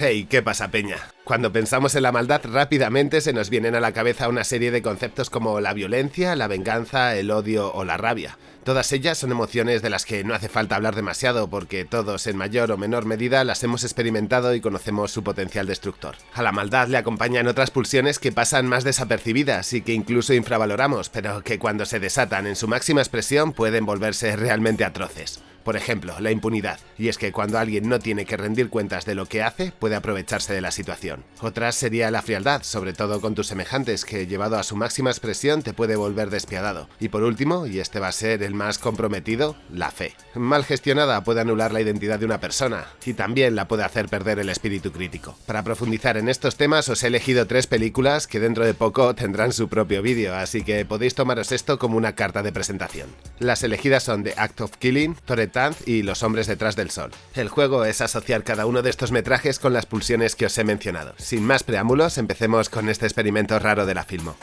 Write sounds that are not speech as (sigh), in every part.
Hey, ¿qué pasa, Peña? Cuando pensamos en la maldad, rápidamente se nos vienen a la cabeza una serie de conceptos como la violencia, la venganza, el odio o la rabia. Todas ellas son emociones de las que no hace falta hablar demasiado porque todos en mayor o menor medida las hemos experimentado y conocemos su potencial destructor. A la maldad le acompañan otras pulsiones que pasan más desapercibidas y que incluso infravaloramos, pero que cuando se desatan en su máxima expresión pueden volverse realmente atroces. Por ejemplo, la impunidad, y es que cuando alguien no tiene que rendir cuentas de lo que hace, puede aprovecharse de la situación. Otra sería la frialdad, sobre todo con tus semejantes, que llevado a su máxima expresión te puede volver despiadado. Y por último, y este va a ser el más comprometido, la fe. Mal gestionada puede anular la identidad de una persona, y también la puede hacer perder el espíritu crítico. Para profundizar en estos temas os he elegido tres películas que dentro de poco tendrán su propio vídeo, así que podéis tomaros esto como una carta de presentación. Las elegidas son The Act of Killing, Y Los hombres detrás del sol. El juego es asociar cada uno de estos metrajes con las pulsiones que os he mencionado. Sin más preámbulos, empecemos con este experimento raro de la filmo.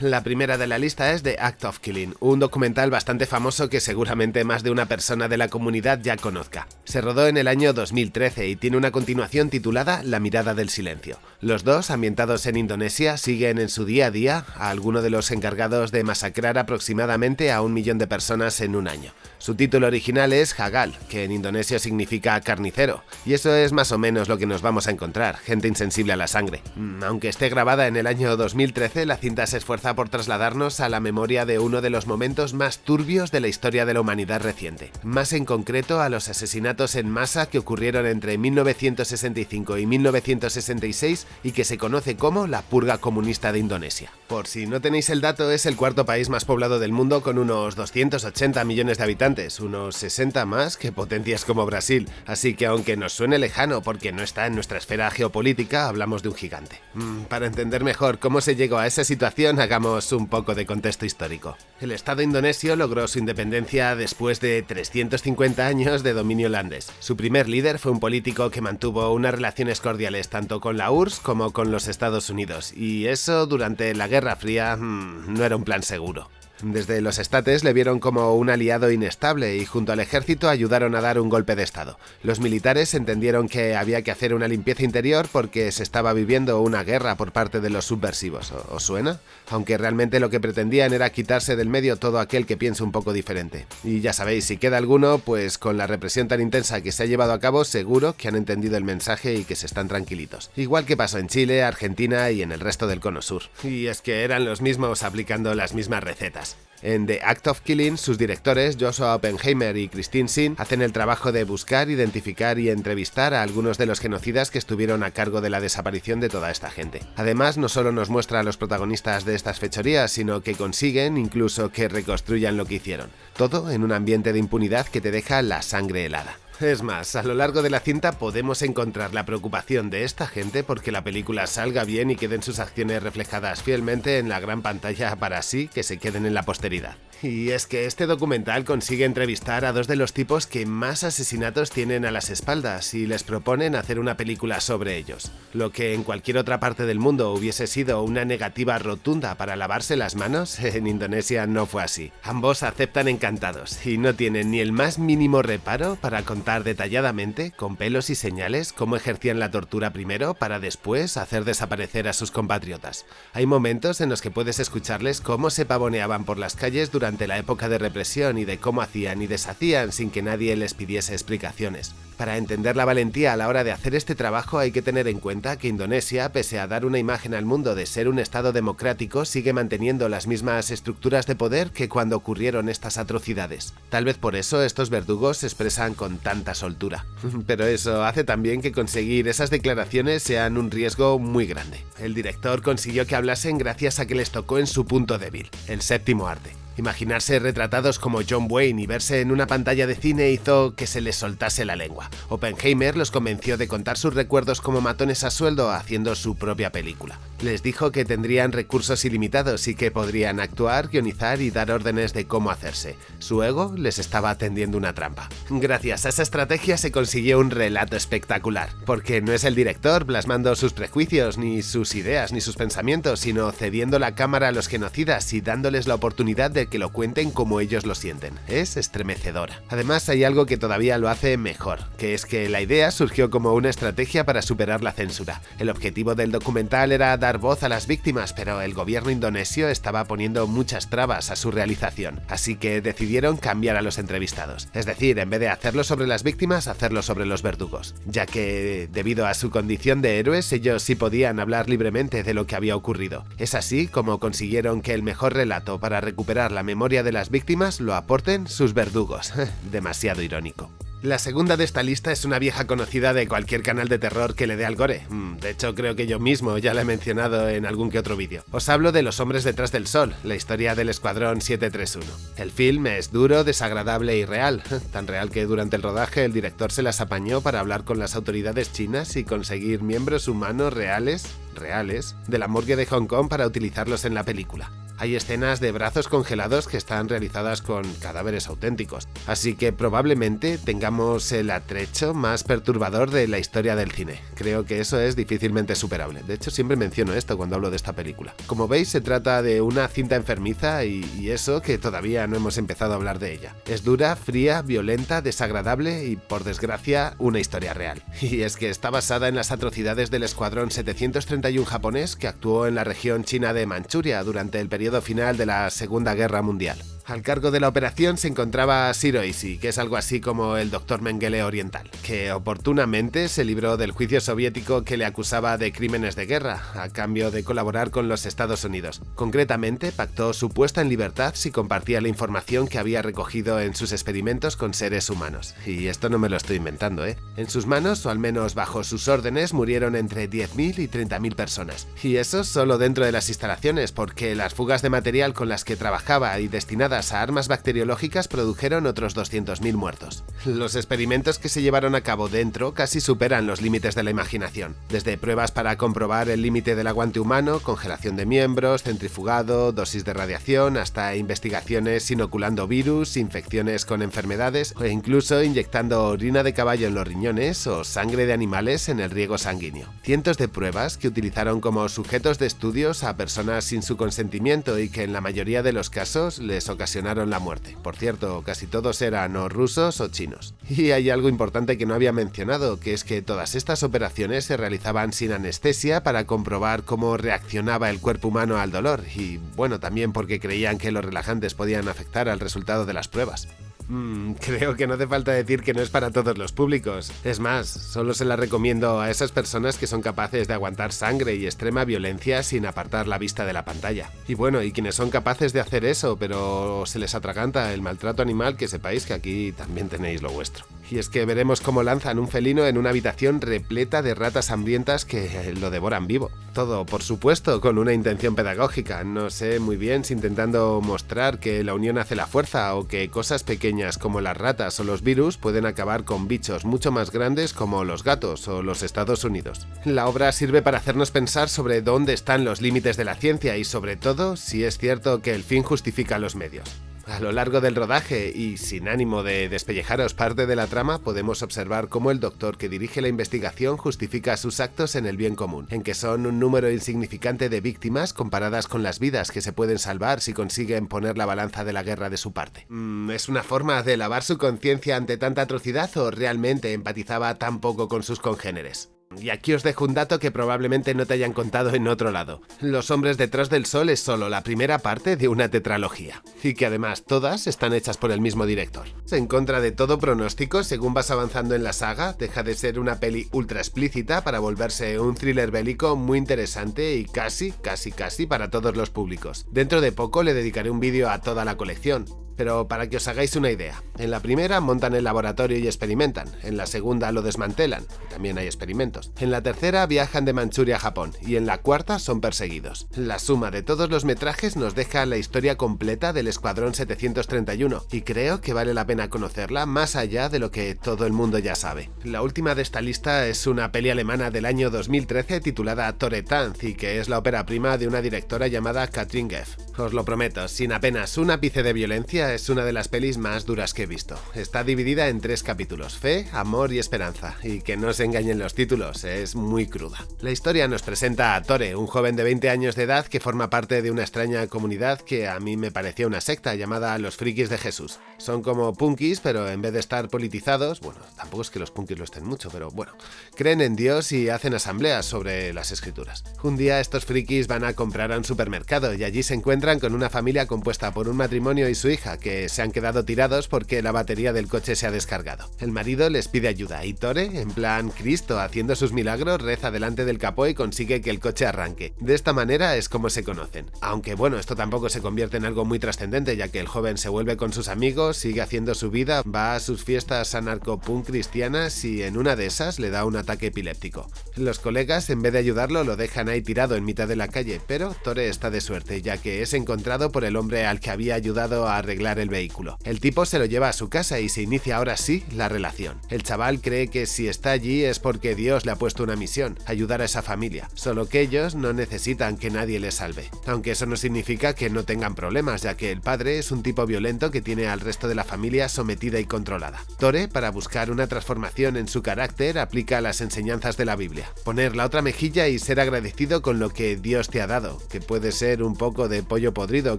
La primera de la lista es The Act of Killing, un documental bastante famoso que seguramente más de una persona de la comunidad ya conozca. Se rodó en el año 2013 y tiene una continuación titulada La mirada del silencio. Los dos, ambientados en Indonesia, siguen en su día a día a alguno de los encargados de masacrar aproximadamente a un millón de personas en un año. Su título original es Hagal, que en indonesio significa carnicero, y eso es más o menos lo que nos vamos a encontrar, gente insensible a la sangre. Mm, esté grabada en el año 2013, la cinta se esfuerza por trasladarnos a la memoria de uno de los momentos más turbios de la historia de la humanidad reciente, más en concreto a los asesinatos en masa que ocurrieron entre 1965 y 1966 y que se conoce como la purga comunista de Indonesia. Por si no tenéis el dato, es el cuarto país más poblado del mundo con unos 280 millones de habitantes unos 60 más que potencias como Brasil, así que aunque nos suene lejano porque no está en nuestra esfera geopolítica, hablamos de un gigante. Mm, para entender mejor cómo se llegó a esa situación, hagamos un poco de contexto histórico. El Estado indonesio logró su independencia después de 350 años de dominio holandés. Su primer líder fue un político que mantuvo unas relaciones cordiales tanto con la URSS como con los Estados Unidos, y eso durante la Guerra Fría mm, no era un plan seguro. Desde los estates le vieron como un aliado inestable y junto al ejército ayudaron a dar un golpe de estado. Los militares entendieron que había que hacer una limpieza interior porque se estaba viviendo una guerra por parte de los subversivos. ¿Os suena? Aunque realmente lo que pretendían era quitarse del medio todo aquel que piense un poco diferente. Y ya sabéis, si queda alguno, pues con la represión tan intensa que se ha llevado a cabo, seguro que han entendido el mensaje y que se están tranquilitos. Igual que pasó en Chile, Argentina y en el resto del cono sur. Y es que eran los mismos aplicando las mismas recetas. En The Act of Killing, sus directores, Joshua Oppenheimer y Christine Sin, hacen el trabajo de buscar, identificar y entrevistar a algunos de los genocidas que estuvieron a cargo de la desaparición de toda esta gente. Además, no solo nos muestra a los protagonistas de estas fechorías, sino que consiguen incluso que reconstruyan lo que hicieron. Todo en un ambiente de impunidad que te deja la sangre helada. Es más, a lo largo de la cinta podemos encontrar la preocupación de esta gente porque la película salga bien y queden sus acciones reflejadas fielmente en la gran pantalla para así que se queden en la posteridad. Y es que este documental consigue entrevistar a dos de los tipos que más asesinatos tienen a las espaldas y les proponen hacer una película sobre ellos. Lo que en cualquier otra parte del mundo hubiese sido una negativa rotunda para lavarse las manos, (laughs) en Indonesia no fue así. Ambos aceptan encantados y no tienen ni el más mínimo reparo para contar detalladamente, con pelos y señales, cómo ejercían la tortura primero para después hacer desaparecer a sus compatriotas. Hay momentos en los que puedes escucharles cómo se pavoneaban por las calles durante la época de represión y de cómo hacían y deshacían sin que nadie les pidiese explicaciones. Para entender la valentía a la hora de hacer este trabajo hay que tener en cuenta que Indonesia, pese a dar una imagen al mundo de ser un estado democrático, sigue manteniendo las mismas estructuras de poder que cuando ocurrieron estas atrocidades. Tal vez por eso estos verdugos se expresan con tanta soltura. (laughs) Pero eso hace también que conseguir esas declaraciones sean un riesgo muy grande. El director consiguió que hablasen gracias a que les tocó en su punto débil, el séptimo arte. Imaginarse retratados como John Wayne y verse en una pantalla de cine hizo que se les soltase la lengua. Oppenheimer los convenció de contar sus recuerdos como matones a sueldo haciendo su propia película. Les dijo que tendrían recursos ilimitados y que podrían actuar, guionizar y dar órdenes de cómo hacerse. Su ego les estaba tendiendo una trampa. Gracias a esa estrategia se consiguió un relato espectacular, porque no es el director plasmando sus prejuicios, ni sus ideas, ni sus pensamientos, sino cediendo la cámara a los genocidas y dándoles la oportunidad de que lo cuenten como ellos lo sienten. Es estremecedora. Además hay algo que todavía lo hace mejor, que es que la idea surgió como una estrategia para superar la censura. El objetivo del documental era dar voz a las víctimas, pero el gobierno indonesio estaba poniendo muchas trabas a su realización, así que decidieron cambiar a los entrevistados. Es decir, en vez de hacerlo sobre las víctimas, hacerlo sobre los verdugos, ya que, debido a su condición de héroes, ellos sí podían hablar libremente de lo que había ocurrido. Es así como consiguieron que el mejor relato para recuperar la memoria de las víctimas lo aporten sus verdugos. (laughs) Demasiado irónico. La segunda de esta lista es una vieja conocida de cualquier canal de terror que le dé al gore. Mm, de hecho, creo que yo mismo ya la he mencionado en algún que otro vídeo. Os hablo de Los Hombres Detrás del Sol, la historia del Escuadrón 731. El film es duro, desagradable y real. (laughs) Tan real que durante el rodaje el director se las apañó para hablar con las autoridades chinas y conseguir miembros humanos reales, reales, de la morgue de Hong Kong para utilizarlos en la película hay escenas de brazos congelados que están realizadas con cadáveres auténticos, así que probablemente tengamos el atrecho más perturbador de la historia del cine. Creo que eso es difícilmente superable, de hecho siempre menciono esto cuando hablo de esta película. Como veis se trata de una cinta enfermiza y, y eso que todavía no hemos empezado a hablar de ella. Es dura, fría, violenta, desagradable y por desgracia una historia real. (laughs) Y es que está basada en las atrocidades del Escuadrón 731 japonés que actuó en la región china de Manchuria durante el periodo final de la Segunda Guerra Mundial. Al cargo de la operación se encontraba Shiroishi, que es algo así como el Dr. Mengele oriental, que oportunamente se libró del juicio soviético que le acusaba de crímenes de guerra, a cambio de colaborar con los Estados Unidos. Concretamente, pactó su puesta en libertad si compartía la información que había recogido en sus experimentos con seres humanos. Y esto no me lo estoy inventando, ¿eh? En sus manos, o al menos bajo sus órdenes, murieron entre 10.000 y 30.000 personas. Y eso solo dentro de las instalaciones, porque las fugas de material con las que trabajaba y destinadas a armas bacteriológicas produjeron otros 200.000 muertos. Los experimentos que se llevaron a cabo dentro casi superan los límites de la imaginación, desde pruebas para comprobar el límite del aguante humano, congelación de miembros, centrifugado, dosis de radiación, hasta investigaciones inoculando virus, infecciones con enfermedades o incluso inyectando orina de caballo en los riñones o sangre de animales en el riego sanguíneo. Cientos de pruebas que utilizaron como sujetos de estudios a personas sin su consentimiento y que en la mayoría de los casos les ocasionaron la muerte. Por cierto, casi todos eran o rusos o chinos. Y hay algo importante que no había mencionado, que es que todas estas operaciones se realizaban sin anestesia para comprobar cómo reaccionaba el cuerpo humano al dolor, y bueno, también porque creían que los relajantes podían afectar al resultado de las pruebas. Mm, creo que no hace falta decir que no es para todos los públicos. Es más, solo se la recomiendo a esas personas que son capaces de aguantar sangre y extrema violencia sin apartar la vista de la pantalla. Y bueno, y quienes son capaces de hacer eso, pero se les atraganta el maltrato animal, que sepáis que aquí también tenéis lo vuestro. Y es que veremos cómo lanzan un felino en una habitación repleta de ratas hambrientas que lo devoran vivo. Todo, por supuesto, con una intención pedagógica. No sé muy bien si intentando mostrar que la unión hace la fuerza o que cosas pequeñas como las ratas o los virus pueden acabar con bichos mucho más grandes como los gatos o los Estados Unidos. La obra sirve para hacernos pensar sobre dónde están los límites de la ciencia y sobre todo si es cierto que el fin justifica los medios. A lo largo del rodaje, y sin ánimo de despellejaros parte de la trama, podemos observar cómo el doctor que dirige la investigación justifica sus actos en el bien común, en que son un número insignificante de víctimas comparadas con las vidas que se pueden salvar si consiguen poner la balanza de la guerra de su parte. Mm, ¿Es una forma de lavar su conciencia ante tanta atrocidad o realmente empatizaba tan poco con sus congéneres? Y aquí os dejo un dato que probablemente no te hayan contado en otro lado. Los hombres detrás del sol es solo la primera parte de una tetralogía, y que además todas están hechas por el mismo director. En contra de todo pronóstico, según vas avanzando en la saga, deja de ser una peli ultra explícita para volverse un thriller bélico muy interesante y casi, casi, casi para todos los públicos. Dentro de poco le dedicaré un vídeo a toda la colección, pero para que os hagáis una idea, en la primera montan el laboratorio y experimentan, en la segunda lo desmantelan, también hay experimentos, en la tercera viajan de Manchuria a Japón y en la cuarta son perseguidos. La suma de todos los metrajes nos deja la historia completa del Escuadrón 731 y creo que vale la pena conocerla más allá de lo que todo el mundo ya sabe. La última de esta lista es una peli alemana del año 2013 titulada Tore Tanz y que es la ópera prima de una directora llamada Katrin Geff. Os lo prometo, sin apenas un ápice de violencia, es una de las pelis más duras que he visto. Está dividida en tres capítulos, fe, amor y esperanza, y que no se engañen los títulos, es muy cruda. La historia nos presenta a Tore, un joven de 20 años de edad que forma parte de una extraña comunidad que a mí me parecía una secta llamada Los Frikis de Jesús. Son como punkis, pero en vez de estar politizados, bueno, tampoco es que los punkis lo estén mucho, pero bueno, creen en Dios y hacen asambleas sobre las escrituras. Un día estos frikis van a comprar a un supermercado y allí se encuentran con una familia compuesta por un matrimonio y su hija, que se han quedado tirados porque la batería del coche se ha descargado. El marido les pide ayuda y Tore, en plan Cristo haciendo sus milagros, reza delante del capó y consigue que el coche arranque. De esta manera es como se conocen. Aunque bueno, esto tampoco se convierte en algo muy trascendente, ya que el joven se vuelve con sus amigos, sigue haciendo su vida, va a sus fiestas anarcopunk cristianas y en una de esas le da un ataque epiléptico. Los colegas, en vez de ayudarlo, lo dejan ahí tirado en mitad de la calle, pero Tore está de suerte, ya que ese encontrado por el hombre al que había ayudado a arreglar el vehículo. El tipo se lo lleva a su casa y se inicia ahora sí la relación. El chaval cree que si está allí es porque Dios le ha puesto una misión, ayudar a esa familia, solo que ellos no necesitan que nadie les salve. Aunque eso no significa que no tengan problemas, ya que el padre es un tipo violento que tiene al resto de la familia sometida y controlada. Tore, para buscar una transformación en su carácter, aplica las enseñanzas de la Biblia. Poner la otra mejilla y ser agradecido con lo que Dios te ha dado, que puede ser un poco de pollo podrido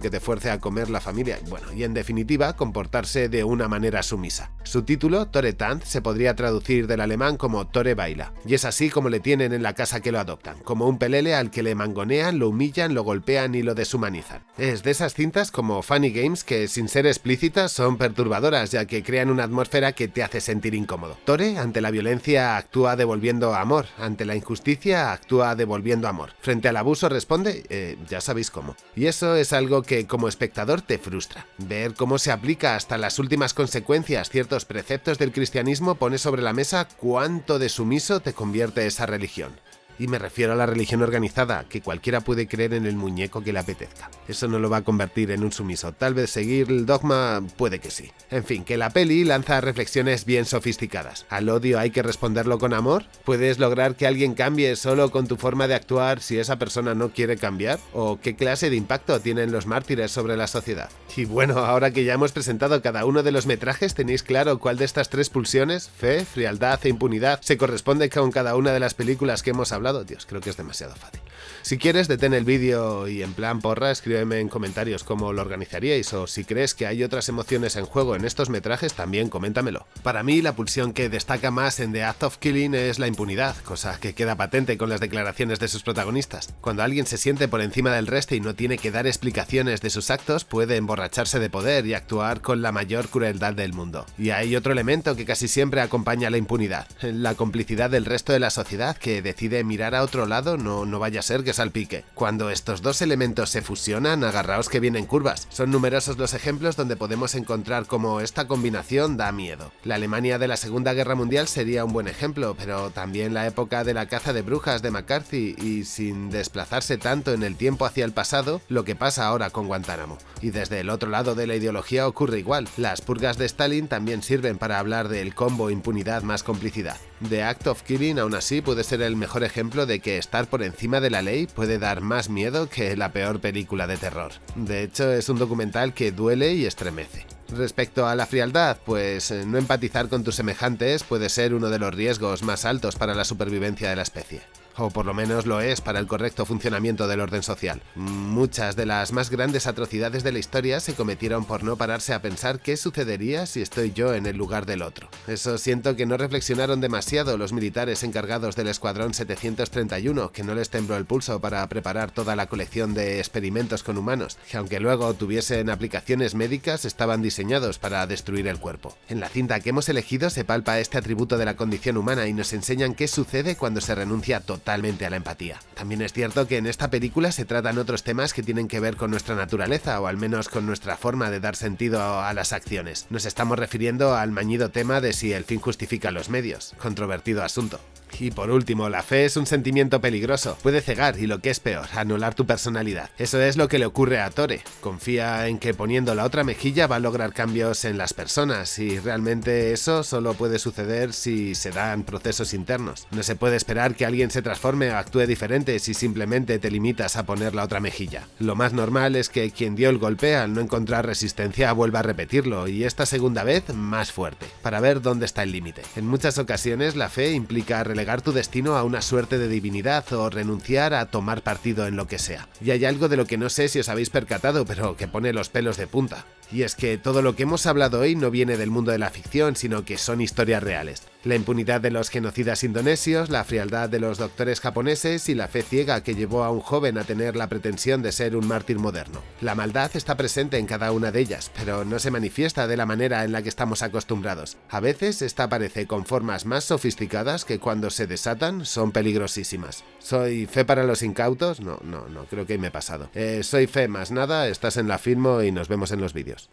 que te fuerce a comer la familia, bueno, y en definitiva, comportarse de una manera sumisa. Su título, Tore Tanz, se podría traducir del alemán como Tore Baila, y es así como le tienen en la casa que lo adoptan, como un pelele al que le mangonean, lo humillan, lo golpean y lo deshumanizan. Es de esas cintas como Funny Games que, sin ser explícitas, son perturbadoras, ya que crean una atmósfera que te hace sentir incómodo. Tore, ante la violencia, actúa devolviendo amor, ante la injusticia, actúa devolviendo amor. Frente al abuso responde, eh, ya sabéis cómo. Y eso es algo que como espectador te frustra. Ver cómo se aplica hasta las últimas consecuencias ciertos preceptos del cristianismo pone sobre la mesa cuánto de sumiso te convierte esa religión. Y me refiero a la religión organizada, que cualquiera puede creer en el muñeco que le apetezca. Eso no lo va a convertir en un sumiso. Tal vez seguir el dogma puede que sí. En fin, que la peli lanza reflexiones bien sofisticadas. ¿Al odio hay que responderlo con amor? ¿Puedes lograr que alguien cambie solo con tu forma de actuar si esa persona no quiere cambiar? ¿O qué clase de impacto tienen los mártires sobre la sociedad? Y bueno, ahora que ya hemos presentado cada uno de los metrajes, ¿tenéis claro cuál de estas tres pulsiones, fe, frialdad e impunidad, se corresponde con cada una de las películas que hemos hablado? Dios, creo que es demasiado fácil. Si quieres, detén el vídeo y en plan porra, escríbeme en comentarios cómo lo organizaríais o si crees que hay otras emociones en juego en estos metrajes, también coméntamelo. Para mí, la pulsión que destaca más en The Act of Killing es la impunidad, cosa que queda patente con las declaraciones de sus protagonistas. Cuando alguien se siente por encima del resto y no tiene que dar explicaciones de sus actos, puede emborracharse de poder y actuar con la mayor crueldad del mundo. Y hay otro elemento que casi siempre acompaña la impunidad, la complicidad del resto de la sociedad que decide mirar a otro lado no, no vaya a ser que salpique. Cuando estos dos elementos se fusionan, agarraos que vienen curvas. Son numerosos los ejemplos donde podemos encontrar cómo esta combinación da miedo. La Alemania de la Segunda Guerra Mundial sería un buen ejemplo, pero también la época de la caza de brujas de McCarthy y sin desplazarse tanto en el tiempo hacia el pasado, lo que pasa ahora con Guantánamo. Y desde el otro lado de la ideología ocurre igual. Las purgas de Stalin también sirven para hablar del combo impunidad más complicidad. The Act of Killing aún así puede ser el mejor ejemplo de que estar por encima de la ley puede dar más miedo que la peor película de terror. De hecho, es un documental que duele y estremece. Respecto a la frialdad, pues eh, no empatizar con tus semejantes puede ser uno de los riesgos más altos para la supervivencia de la especie o por lo menos lo es para el correcto funcionamiento del orden social. Muchas de las más grandes atrocidades de la historia se cometieron por no pararse a pensar qué sucedería si estoy yo en el lugar del otro. Eso siento que no reflexionaron demasiado los militares encargados del Escuadrón 731, que no les tembló el pulso para preparar toda la colección de experimentos con humanos, que aunque luego tuviesen aplicaciones médicas, estaban diseñados para destruir el cuerpo. En la cinta que hemos elegido se palpa este atributo de la condición humana y nos enseñan qué sucede cuando se renuncia a totalmente a la empatía. También es cierto que en esta película se tratan otros temas que tienen que ver con nuestra naturaleza o al menos con nuestra forma de dar sentido a las acciones. Nos estamos refiriendo al mañido tema de si el fin justifica los medios, controvertido asunto. Y por último, la fe es un sentimiento peligroso, puede cegar y lo que es peor, anular tu personalidad. Eso es lo que le ocurre a Tore. Confía en que poniendo la otra mejilla va a lograr cambios en las personas y realmente eso solo puede suceder si se dan procesos internos. No se puede esperar que alguien se transforme o actúe diferente si simplemente te limitas a poner la otra mejilla. Lo más normal es que quien dio el golpe al no encontrar resistencia vuelva a repetirlo y esta segunda vez más fuerte, para ver dónde está el límite. En muchas ocasiones la fe implica relegar tu destino a una suerte de divinidad o renunciar a tomar partido en lo que sea. Y hay algo de lo que no sé si os habéis percatado, pero que pone los pelos de punta. Y es que todo lo que hemos hablado hoy no viene del mundo de la ficción, sino que son historias reales. La impunidad de los genocidas indonesios, la frialdad de los doctores japoneses y la fe ciega que llevó a un joven a tener la pretensión de ser un mártir moderno. La maldad está presente en cada una de ellas, pero no se manifiesta de la manera en la que estamos acostumbrados. A veces esta aparece con formas más sofisticadas que cuando se desatan son peligrosísimas. ¿Soy fe para los incautos? No, no, no, creo que me he pasado. Eh, soy fe más nada, estás en la firmo y nos vemos en los vídeos.